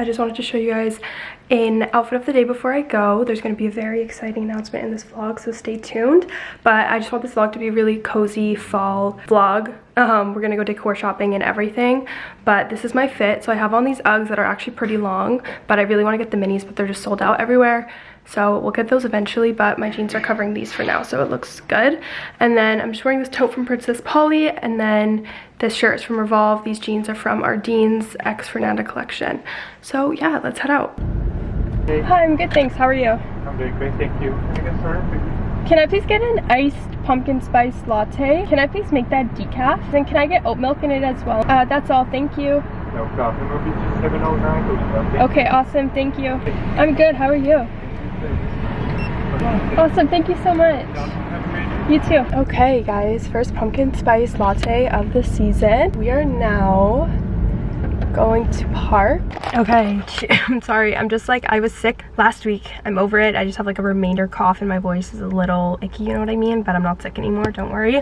i just wanted to show you guys an outfit of the day before i go. There's going to be a very exciting announcement in this vlog so stay tuned. But i just want this vlog to be a really cozy fall vlog. Um, we're gonna go decor shopping and everything but this is my fit. So i have on these uggs that are actually pretty long but i really want to get the minis but they're just sold out everywhere so we'll get those eventually but my jeans are covering these for now so it looks good. And then i'm just wearing this tote from princess polly and then this shirt is from revolve. These jeans are from Ardene's x fernanda collection. So yeah let's head out. Hey. hi i'm good thanks. How are you? I'm doing great, thank you. Can I get started? can i please get an iced pumpkin spice latte? Can i please make that decaf? And can i get oat milk in it as well? Uh, that's all thank you. No problem. It'll be 709 okay awesome thank you. I'm good how are you awesome thank you so much You too. Okay, guys, first pumpkin spice latte of the season. We are now going to park. Okay, I'm sorry. I'm just like, I was sick last week. I'm over it. I just have like a remainder cough and my voice is a little icky, you know what I mean? But I'm not sick anymore, don't worry.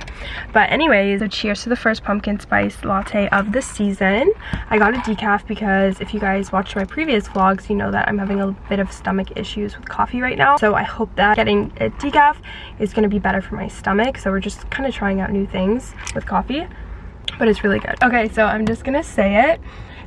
But anyways, so cheers to the first pumpkin spice latte of the season. I got a decaf because if you guys watched my previous vlogs, you know that I'm having a bit of stomach issues with coffee right now. So I hope that getting a decaf is gonna be better for my stomach. So we're just kind of trying out new things with coffee but it's really good. Okay, so I'm just gonna say it.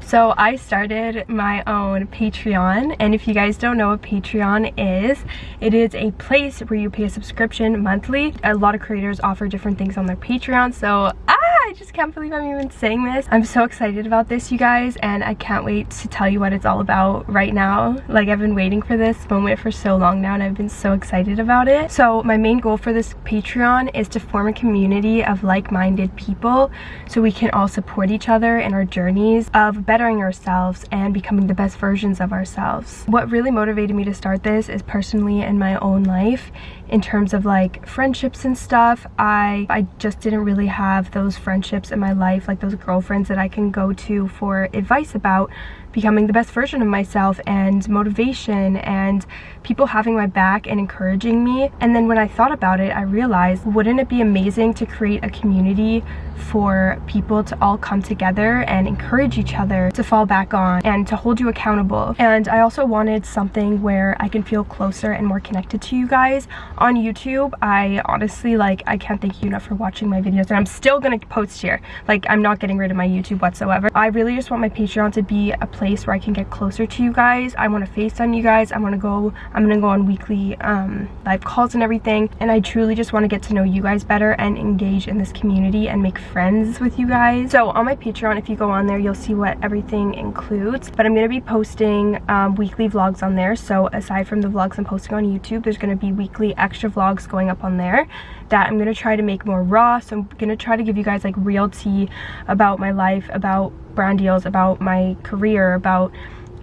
So I started my own Patreon and if you guys don't know what Patreon is, it is a place where you pay a subscription monthly. A lot of creators offer different things on their Patreon so ah, I just can't believe I'm even saying this. I'm so excited about this you guys and I can't wait to tell you what it's all about right now. Like I've been waiting for this moment for so long now and I've been so excited about it. So my main goal for this Patreon is to form a community of like-minded people so we can all support each other in our journeys of bettering ourselves and becoming the best versions of ourselves. What really motivated me to start this is personally in my own life in terms of like friendships and stuff. I, I just didn't really have those friendships in my life, like those girlfriends that I can go to for advice about becoming the best version of myself and motivation and people having my back and encouraging me. And then when I thought about it, I realized, wouldn't it be amazing to create a community for people to all come together and encourage each other to fall back on and to hold you accountable. And I also wanted something where I can feel closer and more connected to you guys. On YouTube, I honestly, like, I can't thank you enough for watching my videos and I'm still gonna post here. Like, I'm not getting rid of my YouTube whatsoever. I really just want my Patreon to be a place where I can get closer to you guys. I want to FaceTime you guys. I want to go, I'm going to go on weekly um, live calls and everything. And I truly just want to get to know you guys better and engage in this community and make friends with you guys. So on my Patreon, if you go on there, you'll see what everything includes. But I'm going to be posting um, weekly vlogs on there. So aside from the vlogs I'm posting on YouTube, there's going to be weekly extra vlogs going up on there that I'm to try to make more raw. So I'm to try to give you guys like real tea about my life, about brand deals, about my career, about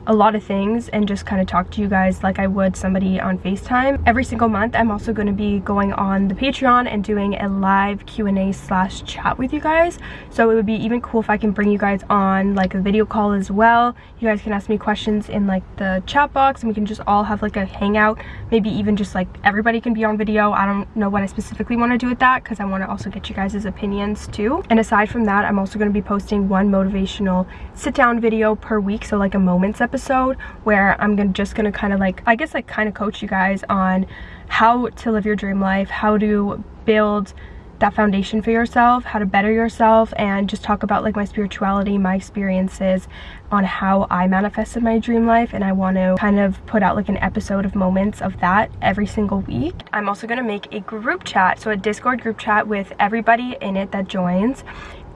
a lot of things and just kind of talk to you guys like I would somebody on FaceTime. Every single month, I'm also going to be going on the Patreon and doing a live Q&A slash chat with you guys. So it would be even cool if I can bring you guys on like a video call as well. You guys can ask me questions in like the chat box and we can just all have like a hangout. Maybe even just like everybody can be on video. I don't know what I specifically want to do with that because I want to also get you guys' opinions too. And aside from that, I'm also going to be posting one motivational sit down video per week. So like a moments episode episode where I'm gonna, just gonna kind of like, I guess like kind of coach you guys on how to live your dream life, how to build that foundation for yourself, how to better yourself, and just talk about like my spirituality, my experiences on how I manifested my dream life. And I want to kind of put out like an episode of moments of that every single week. I'm also going to make a group chat, so a Discord group chat with everybody in it that joins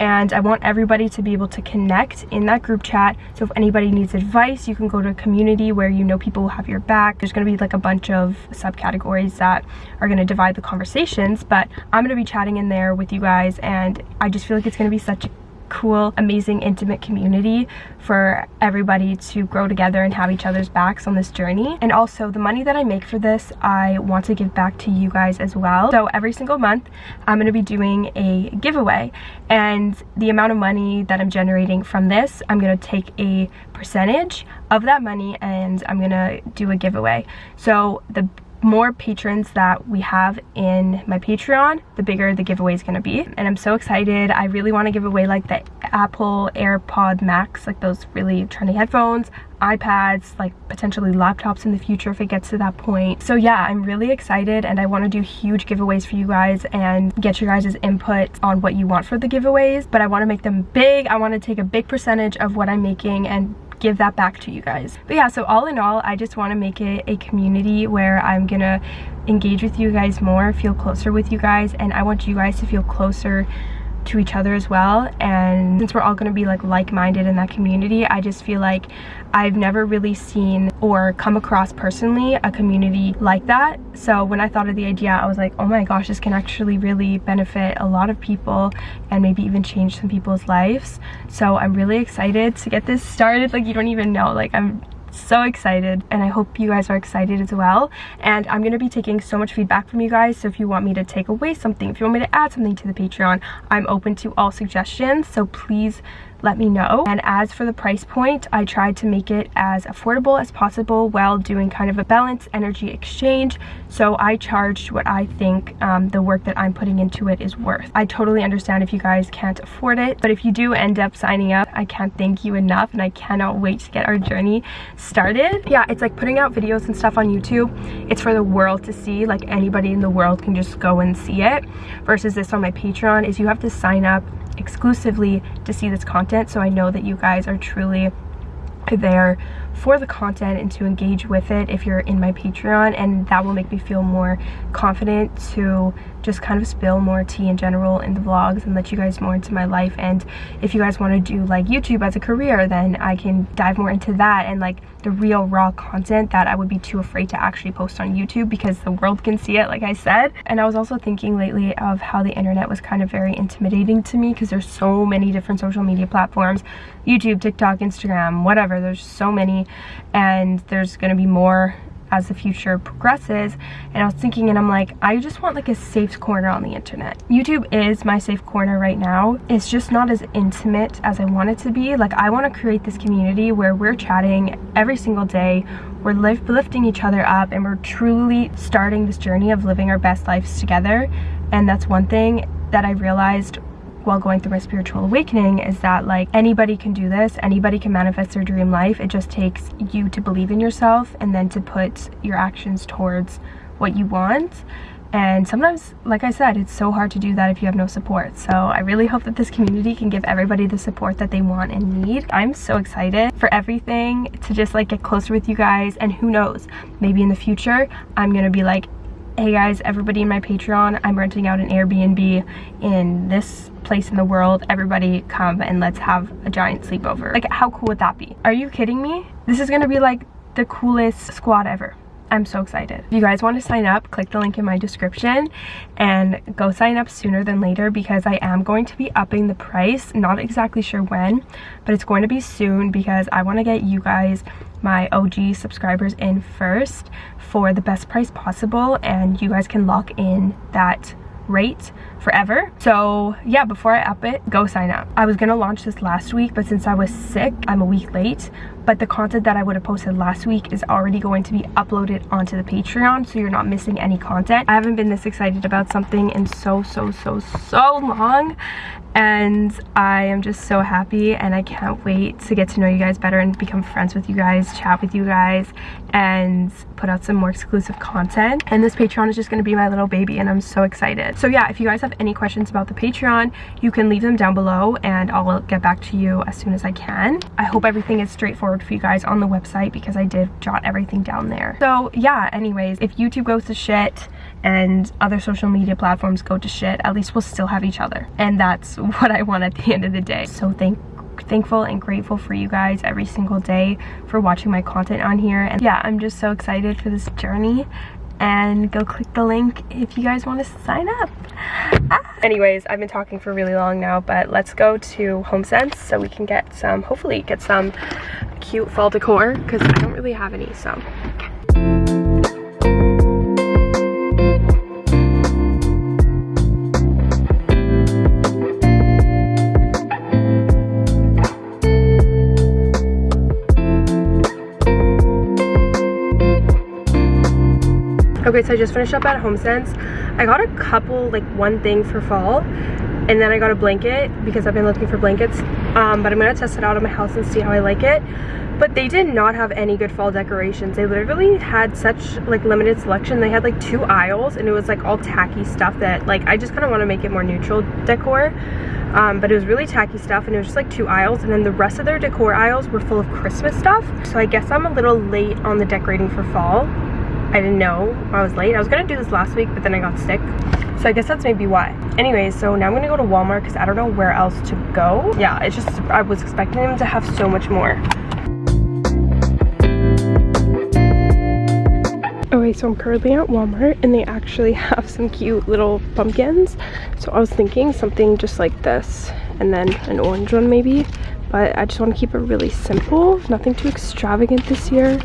and I want everybody to be able to connect in that group chat. So if anybody needs advice, you can go to a community where you know people will have your back. There's gonna be like a bunch of subcategories that are gonna divide the conversations, but I'm gonna be chatting in there with you guys and I just feel like it's gonna be such cool, amazing, intimate community for everybody to grow together and have each other's backs on this journey. And also the money that I make for this, I want to give back to you guys as well. So every single month, I'm going to be doing a giveaway and the amount of money that I'm generating from this, I'm going to take a percentage of that money and I'm going to do a giveaway. So the more patrons that we have in my Patreon, the bigger the giveaway is going to be. And I'm so excited. I really want to give away like the Apple AirPod Max, like those really trendy headphones, iPads, like potentially laptops in the future if it gets to that point. So yeah, I'm really excited and I want to do huge giveaways for you guys and get your guys' input on what you want for the giveaways. But I want to make them big. I want to take a big percentage of what I'm making and give that back to you guys. But yeah, so all in all, I just want to make it a community where I'm gonna engage with you guys more, feel closer with you guys, and I want you guys to feel closer to each other as well. And since we're all going to be like like-minded in that community i just feel like i've never really seen or come across personally a community like that. So when i thought of the idea i was like oh my gosh this can actually really benefit a lot of people and maybe even change some people's lives. So i'm really excited to get this started. Like you don't even know. Like i'm so excited and I hope you guys are excited as well. And I'm gonna be taking so much feedback from you guys so if you want me to take away something if you want me to add something to the Patreon I'm open to all suggestions so please let me know. And as for the price point, I tried to make it as affordable as possible while doing kind of a balance energy exchange. So I charged what I think um, the work that I'm putting into it is worth. I totally understand if you guys can't afford it, but if you do end up signing up, I can't thank you enough and I cannot wait to get our journey started. Yeah, it's like putting out videos and stuff on YouTube. It's for the world to see, like anybody in the world can just go and see it versus this on my Patreon is you have to sign up exclusively to see this content so I know that you guys are truly there for the content and to engage with it if you're in my Patreon and that will make me feel more confident to just kind of spill more tea in general in the vlogs and let you guys more into my life. And if you guys want to do like YouTube as a career then I can dive more into that and like the real raw content that I would be too afraid to actually post on YouTube because the world can see it like I said. And I was also thinking lately of how the internet was kind of very intimidating to me because there's so many different social media platforms YouTube, TikTok, Instagram, whatever there's so many and there's gonna be more as the future progresses. And I was thinking and I'm like I just want like a safe corner on the internet. YouTube is my safe corner right now. It's just not as intimate as I want it to be. Like I want to create this community where we're chatting every single day. We're lifting each other up and we're truly starting this journey of living our best lives together. And that's one thing that I realized while going through my spiritual awakening is that like anybody can do this anybody can manifest their dream life. It just takes you to believe in yourself and then to put your actions towards what you want. And sometimes like i said it's so hard to do that if you have no support. So i really hope that this community can give everybody the support that they want and need. I'm so excited for everything to just like get closer with you guys. And who knows maybe in the future i'm gonna be like hey guys everybody in my patreon i'm renting out an airbnb in this place in the world. Everybody come and let's have a giant sleepover. Like how cool would that be? Are you kidding me? This is gonna be like the coolest squad ever. I'm so excited. If you guys want to sign up, click the link in my description and go sign up sooner than later because I am going to be upping the price. Not exactly sure when, but it's going to be soon because I want to get you guys my OG subscribers in first for the best price possible and you guys can lock in that rate forever. So yeah before i up it go sign up. I was gonna launch this last week but since i was sick i'm a week late but the content that i would have posted last week is already going to be uploaded onto the patreon so you're not missing any content. I haven't been this excited about something in so so so so long and I am just so happy and I can't wait to get to know you guys better and become friends with you guys, chat with you guys, and put out some more exclusive content. And this Patreon is just gonna be my little baby and I'm so excited. So yeah, if you guys have any questions about the Patreon, you can leave them down below and I'll get back to you as soon as I can. I hope everything is straightforward for you guys on the website because I did jot everything down there. So yeah, anyways, if YouTube goes to shit, and other social media platforms go to shit, at least we'll still have each other. And that's what I want at the end of the day. So thank thankful and grateful for you guys every single day for watching my content on here and yeah i'm just so excited for this journey and go click the link if you guys want to sign up ah. anyways i've been talking for really long now but let's go to homesense so we can get some hopefully get some cute fall decor because i don't really have any so Okay, so I just finished up at HomeSense. I got a couple, like one thing for fall. And then I got a blanket because I've been looking for blankets. Um, but I'm gonna test it out in my house and see how I like it. But they did not have any good fall decorations. They literally had such like limited selection. They had like two aisles and it was like all tacky stuff that like I just kind of want to make it more neutral decor. Um, but it was really tacky stuff and it was just like two aisles and then the rest of their decor aisles were full of Christmas stuff. So I guess I'm a little late on the decorating for fall. I didn't know I was late. I was gonna do this last week, but then I got sick. So I guess that's maybe why. Anyways, so now I'm gonna go to Walmart because I don't know where else to go. Yeah, it's just, I was expecting them to have so much more. Okay, so I'm currently at Walmart and they actually have some cute little pumpkins. So I was thinking something just like this and then an orange one maybe but I just want to keep it really simple nothing too extravagant this year.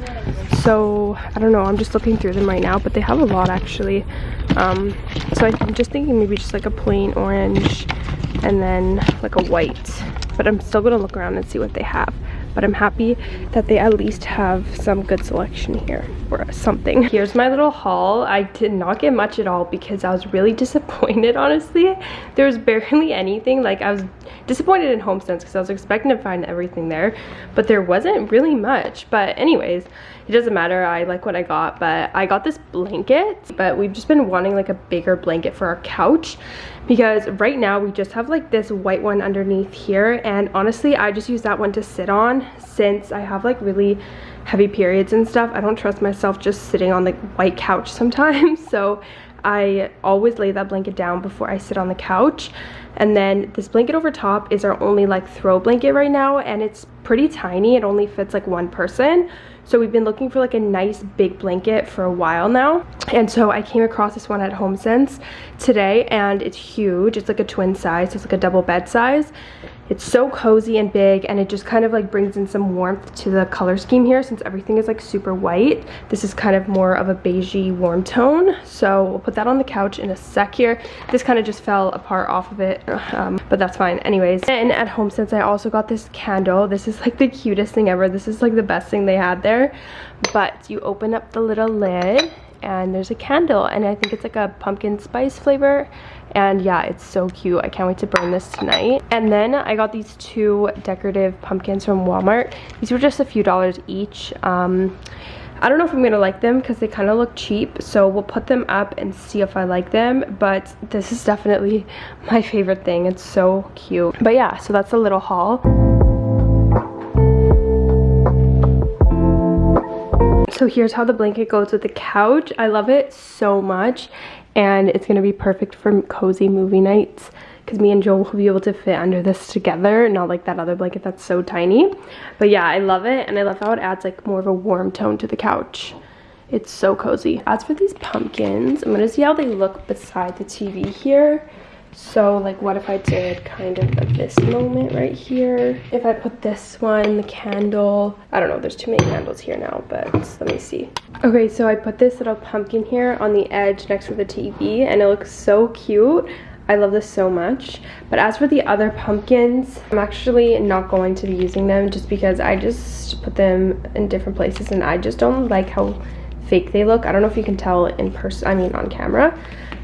So I don't know I'm just looking through them right now but they have a lot actually. Um, so I'm just thinking maybe just like a plain orange and then like a white but I'm still gonna look around and see what they have but I'm happy that they at least have some good selection here or something. Here's my little haul. I did not get much at all because I was really disappointed, honestly. There was barely anything. Like, I was disappointed in HomeSense because I was expecting to find everything there, but there wasn't really much. But anyways, it doesn't matter. I like what I got, but I got this blanket, but we've just been wanting like a bigger blanket for our couch because right now we just have like this white one underneath here and honestly I just use that one to sit on since I have like really heavy periods and stuff. I don't trust myself just sitting on the white couch sometimes so I always lay that blanket down before I sit on the couch. And then this blanket over top is our only like throw blanket right now and it's pretty tiny. It only fits like one person so we've been looking for like a nice big blanket for a while now. And so I came across this one at HomeSense today and it's huge. It's like a twin size, so it's like a double bed size. It's so cozy and big and it just kind of like brings in some warmth to the color scheme here since everything is like super white. This is kind of more of a beigey warm tone. So we'll put that on the couch in a sec here. This kind of just fell apart off of it, um, but that's fine. Anyways, and at HomeSense I also got this candle. This is like the cutest thing ever. This is like the best thing they had there. But you open up the little lid and there's a candle and I think it's like a pumpkin spice flavor and yeah it's so cute. I can't wait to burn this tonight. And then i got these two decorative pumpkins from walmart. These were just a few dollars each. Um, I don't know if I'm gonna like them because they kind of look cheap so we'll put them up and see if I like them. But this is definitely my favorite thing. It's so cute. But yeah so that's a little haul so here's how the blanket goes with the couch I love it so much and it's gonna be perfect for cozy movie nights because me and Joel will be able to fit under this together, not like that other blanket that's so tiny. But yeah, I love it, and I love how it adds like more of a warm tone to the couch. It's so cozy. As for these pumpkins, I'm gonna see how they look beside the TV here. So like what if I did kind of like this moment right here? If I put this one, the candle, I don't know, there's too many candles here now, but let me see. Okay, so I put this little pumpkin here on the edge next to the TV and it looks so cute. I love this so much. But as for the other pumpkins, I'm actually not going to be using them just because I just put them in different places and I just don't like how fake they look. I don't know if you can tell in person, I mean on camera.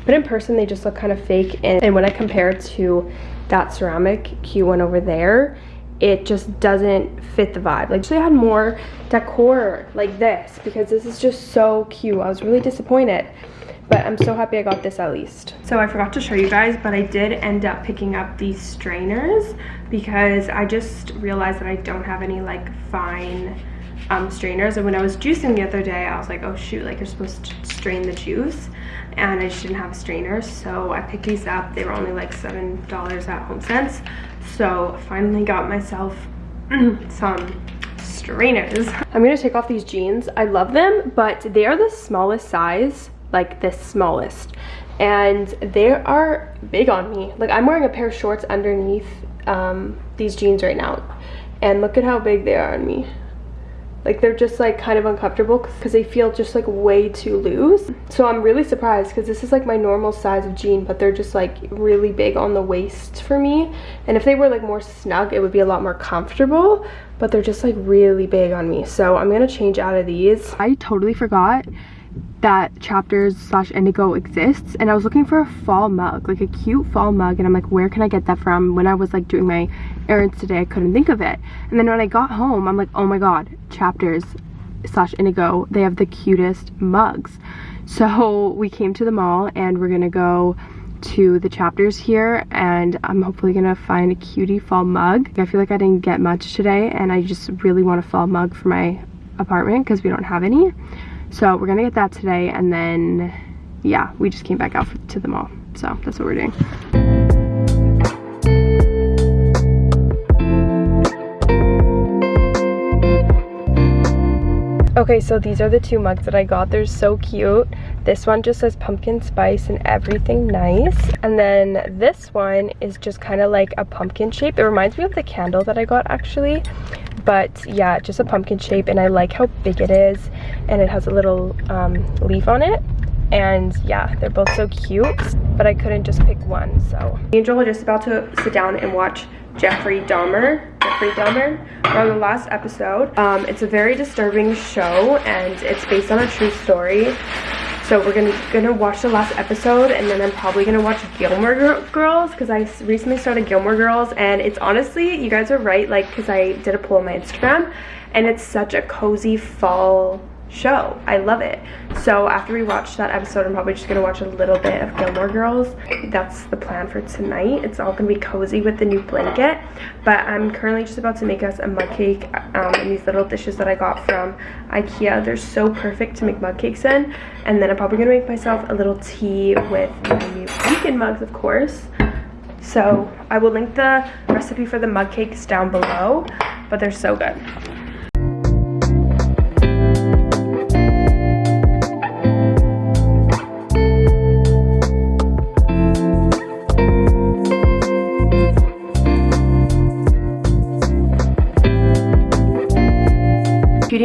But in person, they just look kind of fake. And, and when I compare to that ceramic cute one over there, it just doesn't fit the vibe. Like, they had more decor like this because this is just so cute. I was really disappointed but I'm so happy I got this at least. So I forgot to show you guys, but I did end up picking up these strainers because I just realized that I don't have any like fine um, strainers. And when I was juicing the other day, I was like, oh shoot, like you're supposed to strain the juice and I just didn't have a strainer so I picked these up. They were only like seven dollars at HomeSense. So finally got myself some strainers. I'm gonna take off these jeans. I love them but they are the smallest size like the smallest. And they are big on me. Like I'm wearing a pair of shorts underneath um, these jeans right now. And look at how big they are on me like they're just like kind of uncomfortable because they feel just like way too loose. So i'm really surprised because this is like my normal size of jean but they're just like really big on the waist for me. And if they were like more snug it would be a lot more comfortable but they're just like really big on me. So i'm gonna change out of these. I totally forgot that chapters slash indigo exists and I was looking for a fall mug like a cute fall mug and I'm like where can I get that from when I was like doing my errands today I couldn't think of it and then when I got home I'm like oh my god chapters slash indigo they have the cutest mugs so we came to the mall and we're gonna go to the chapters here and I'm hopefully gonna find a cutie fall mug. I feel like I didn't get much today and I just really want a fall mug for my apartment because we don't have any. So we're gonna get that today and then yeah, we just came back out to the mall. So that's what we're doing. Okay, so these are the two mugs that I got. They're so cute. This one just says pumpkin spice and everything nice. And then this one is just kind of like a pumpkin shape. It reminds me of the candle that I got actually. But yeah, just a pumpkin shape and I like how big it is. And it has a little um, leaf on it. And yeah, they're both so cute. But I couldn't just pick one, so. Angel are just about to sit down and watch Jeffrey Dahmer Jeffrey Dahmer on the last episode. Um, it's a very disturbing show and it's based on a true story. So we're gonna gonna watch the last episode and then I'm probably gonna watch Gilmore Girls because I recently started Gilmore Girls and it's honestly, you guys are right, like because I did a poll on my Instagram and it's such a cozy fall show. I love it. So after we watch that episode, I'm probably just going to watch a little bit of Gilmore Girls. That's the plan for tonight. It's all going to be cozy with the new blanket. But I'm currently just about to make us a mug cake um, in these little dishes that I got from Ikea. They're so perfect to make mug cakes in. And then I'm probably going to make myself a little tea with my new pumpkin mugs, of course. So I will link the recipe for the mug cakes down below, but they're so good.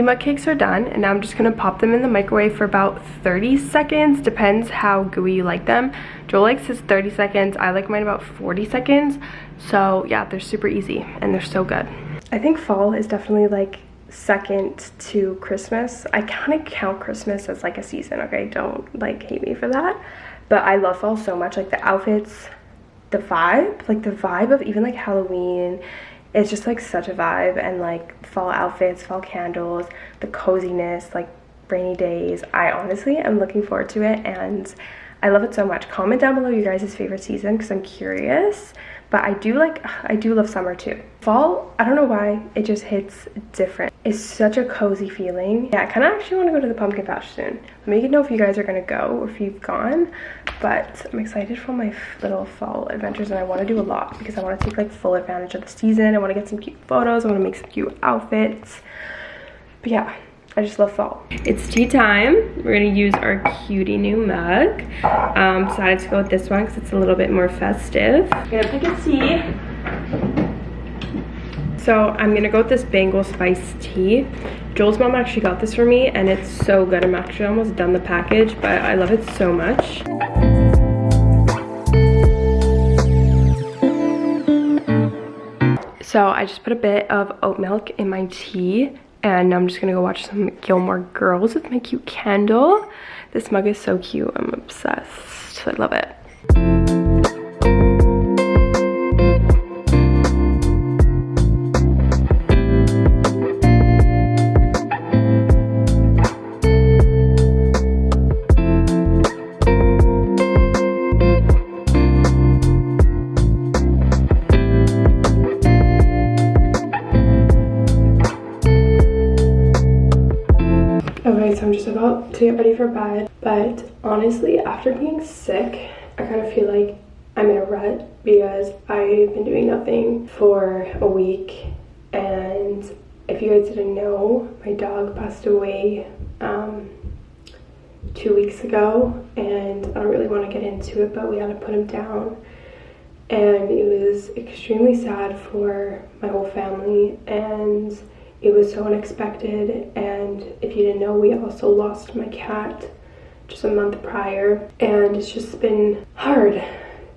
Mug cakes are done and now I'm just gonna pop them in the microwave for about 30 seconds. Depends how gooey you like them. Joel likes his 30 seconds. I like mine about 40 seconds. So yeah they're super easy and they're so good. I think fall is definitely like second to Christmas. I kind of count Christmas as like a season okay? Don't like hate me for that. But I love fall so much like the outfits the vibe like the vibe of even like Halloween it's just like such a vibe and like fall outfits fall candles the coziness like rainy days. I honestly am looking forward to it and i love it so much comment down below your guys' favorite season because i'm curious but I do like, I do love summer too. Fall, I don't know why, it just hits different. It's such a cozy feeling. Yeah, I kind of actually want to go to the pumpkin patch soon. Let me know if you guys are going to go or if you've gone. But I'm excited for my little fall adventures and I want to do a lot because I want to take like full advantage of the season. I want to get some cute photos. I want to make some cute outfits. But yeah, I just love fall. It's tea time. We're gonna use our cutie new mug. Um, decided to go with this one because it's a little bit more festive. Gonna pick a tea. So I'm gonna go with this Bengal Spice tea. Joel's mom actually got this for me and it's so good. I'm actually almost done the package, but I love it so much. So I just put a bit of oat milk in my tea and I'm just gonna go watch some Gilmore Girls with my cute candle. This mug is so cute, I'm obsessed, I love it. Ready for bed. But honestly, after being sick, I kind of feel like I'm in a rut because I've been doing nothing for a week. And if you guys didn't know, my dog passed away um, two weeks ago. And I don't really want to get into it, but we had to put him down. And it was extremely sad for my whole family. And it was so unexpected and if you didn't know we also lost my cat just a month prior and it's just been hard.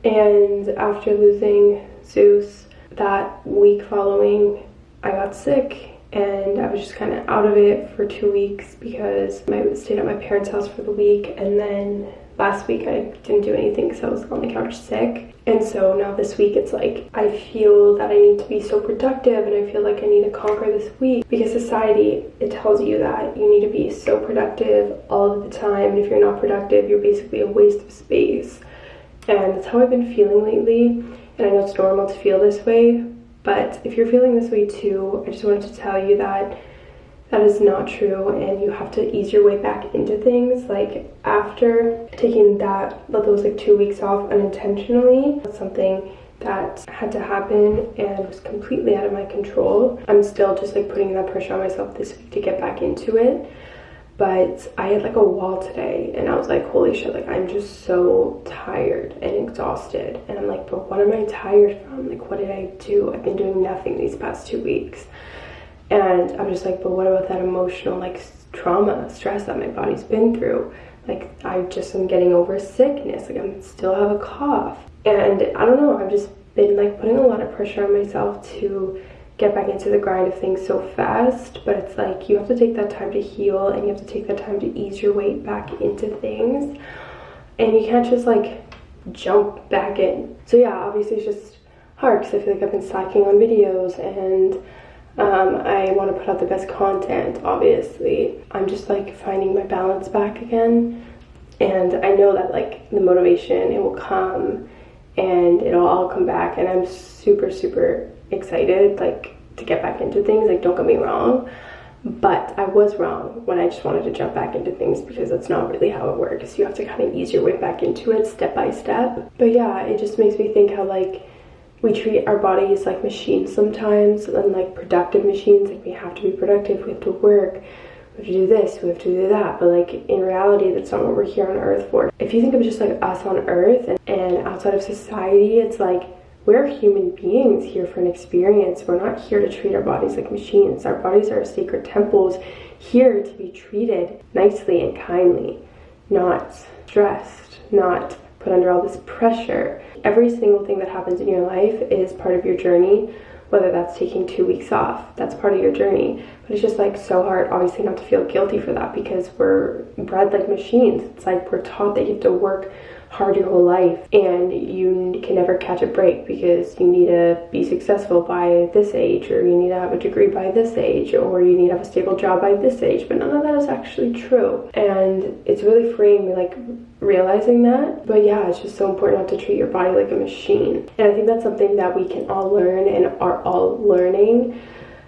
And after losing Zeus that week following I got sick and I was just kind of out of it for two weeks because I stayed at my parents' house for the week and then last week I didn't do anything because I was on the couch sick. And so now this week it's like I feel that I need to be so productive and I feel like I need to conquer this week because society it tells you that you need to be so productive all of the time and if you're not productive you're basically a waste of space. And that's how I've been feeling lately and I know it's normal to feel this way but if you're feeling this way too, I just wanted to tell you that that is not true and you have to ease your way back into things. Like after taking that, but those like two weeks off unintentionally, that's something that had to happen and was completely out of my control. I'm still just like putting that pressure on myself this week to get back into it but I had like a wall today and I was like, holy shit, like I'm just so tired and exhausted. And I'm like, but what am I tired from? Like, what did I do? I've been doing nothing these past two weeks. And I'm just like, but what about that emotional like trauma, stress that my body's been through? Like, I just am getting over sickness. Like, I still have a cough. And I don't know, I've just been like putting a lot of pressure on myself to get back into the grind of things so fast but it's like you have to take that time to heal and you have to take that time to ease your weight back into things and you can't just like jump back in so yeah obviously it's just hard because i feel like i've been slacking on videos and um, i want to put out the best content obviously i'm just like finding my balance back again and i know that like the motivation it will come and it'll all come back and i'm super super excited like to get back into things like don't get me wrong but I was wrong when I just wanted to jump back into things because that's not really how it works. You have to kind of ease your way back into it step by step. But yeah, it just makes me think how like we treat our bodies like machines sometimes and like productive machines. Like we have to be productive, we have to work, we have to do this, we have to do that. But like in reality, that's not what we're here on earth for. If you think of just like us on earth and, and outside of society, it's like we're human beings here for an experience. We're not here to treat our bodies like machines. Our bodies are sacred temples here to be treated nicely and kindly, not stressed, not put under all this pressure. Every single thing that happens in your life is part of your journey, whether that's taking two weeks off, that's part of your journey. But it's just like so hard, obviously, not to feel guilty for that because we're bred like machines. It's like we're taught that you have to work hard your whole life and you can never catch a break because you need to be successful by this age or you need to have a degree by this age or you need to have a stable job by this age. But none of that is actually true. And it's really freeing like realizing that. But yeah it's just so important not to treat your body like a machine. And i think that's something that we can all learn and are all learning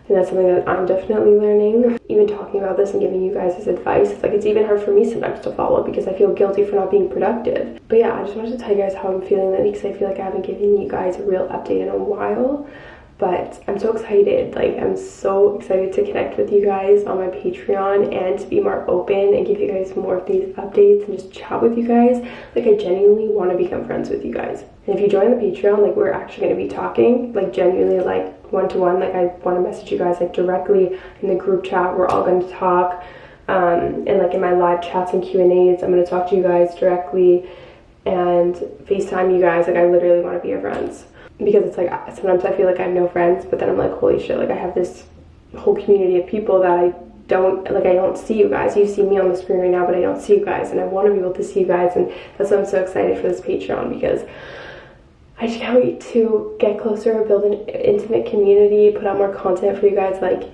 and that's something that I'm definitely learning. Even talking about this and giving you guys this advice, it's like it's even hard for me sometimes to follow because I feel guilty for not being productive. But yeah, I just wanted to tell you guys how I'm feeling lately because I feel like I haven't given you guys a real update in a while but I'm so excited. Like, I'm so excited to connect with you guys on my Patreon and to be more open and give you guys more of these updates and just chat with you guys. Like, I genuinely want to become friends with you guys. And if you join the Patreon, like, we're actually going to be talking, like, genuinely, like, one-to-one. -one. Like, I want to message you guys, like, directly in the group chat. We're all going to talk. Um, and, like, in my live chats and Q&As, I'm going to talk to you guys directly and FaceTime you guys. Like, I literally want to be your friends because it's like sometimes I feel like I have no friends, but then I'm like, holy shit, like I have this whole community of people that I don't like I don't see you guys. You see me on the screen right now, but I don't see you guys and I want to be able to see you guys and that's why I'm so excited for this Patreon because I just can't wait to get closer, build an intimate community, put out more content for you guys. Like,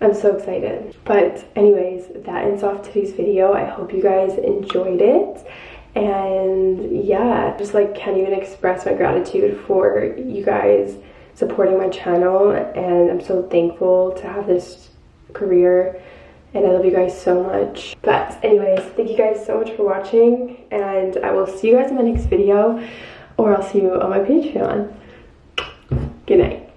I'm so excited. But anyways, that ends off today's video. I hope you guys enjoyed it and yeah just like can't even express my gratitude for you guys supporting my channel and i'm so thankful to have this career and i love you guys so much but anyways thank you guys so much for watching and i will see you guys in my next video or i'll see you on my patreon. Good night